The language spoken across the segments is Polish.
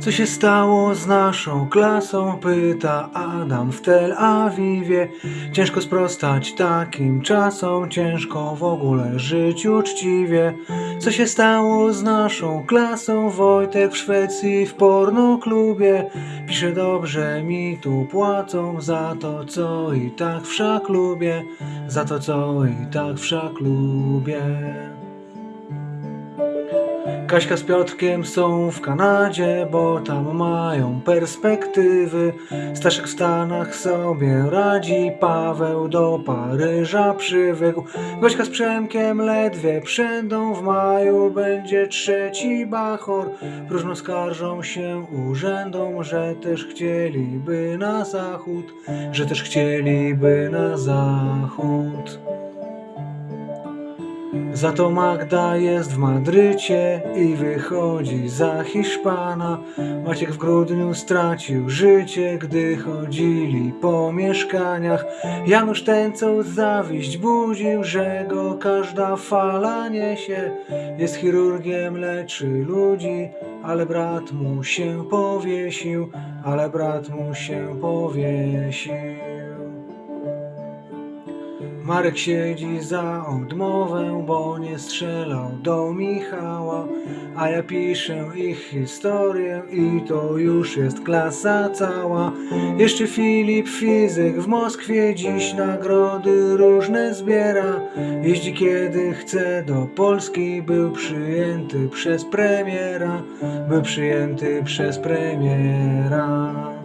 Co się stało z naszą klasą? Pyta Adam w Tel Awiwie. Ciężko sprostać takim czasom, ciężko w ogóle żyć uczciwie. Co się stało z naszą klasą? Wojtek w Szwecji w pornoklubie. Pisze dobrze, mi tu płacą za to, co i tak wszak lubię. Za to, co i tak wszak lubię. Kaśka z Piotrkiem są w Kanadzie, bo tam mają perspektywy. Staszek w Stanach sobie radzi, Paweł do Paryża przywykł. Gośka z Przemkiem ledwie przędą, w maju będzie trzeci bachor. Próżno skarżą się urzędom, że też chcieliby na zachód, że też chcieliby na zachód. Za to Magda jest w Madrycie i wychodzi za Hiszpana. Maciek w grudniu stracił życie, gdy chodzili po mieszkaniach. Janusz ten, co zawiść budził, że go każda fala niesie. Jest chirurgiem, leczy ludzi, ale brat mu się powiesił, ale brat mu się powiesił. Marek siedzi za odmowę, bo nie strzelał do Michała, a ja piszę ich historię i to już jest klasa cała. Jeszcze Filip Fizyk w Moskwie dziś nagrody różne zbiera. Jeździ kiedy chce do Polski, był przyjęty przez premiera, był przyjęty przez premiera.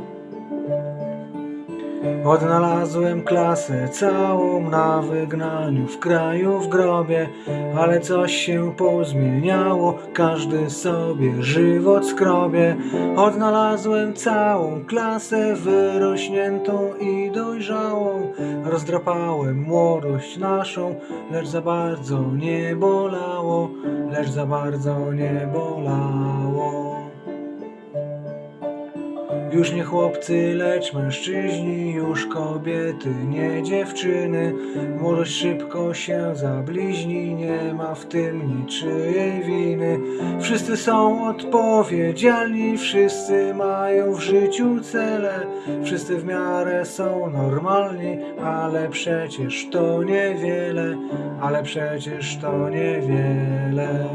Odnalazłem klasę całą na wygnaniu w kraju w grobie, ale coś się pozmieniało, każdy sobie żywot skrobie. Odnalazłem całą klasę wyrośniętą i dojrzałą, rozdrapałem młodość naszą, lecz za bardzo nie bolało, lecz za bardzo nie bolało. Już nie chłopcy, lecz mężczyźni, już kobiety, nie dziewczyny. Młodość szybko się zabliźni, nie ma w tym niczyjej winy. Wszyscy są odpowiedzialni, wszyscy mają w życiu cele. Wszyscy w miarę są normalni, ale przecież to niewiele, ale przecież to niewiele.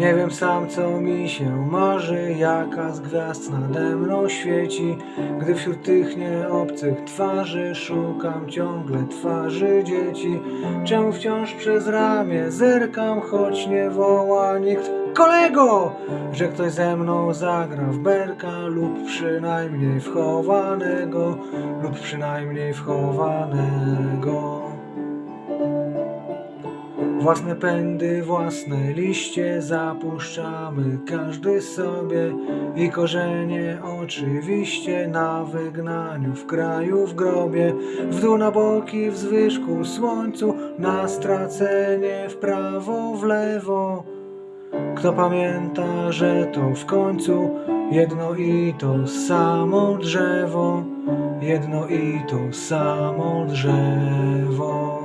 Nie wiem sam co mi się marzy, jaka z gwiazd nade mną świeci. Gdy wśród tych nieobcych twarzy szukam ciągle twarzy dzieci. Czemu wciąż przez ramię zerkam, choć nie woła nikt kolego, że ktoś ze mną zagra w berka lub przynajmniej wchowanego, lub przynajmniej wchowanego. Własne pędy, własne liście zapuszczamy każdy sobie i korzenie oczywiście na wygnaniu w kraju w grobie, w dół na boki w zwyżku słońcu, na stracenie w prawo w lewo. Kto pamięta, że to w końcu jedno i to samo drzewo, jedno i to samo drzewo.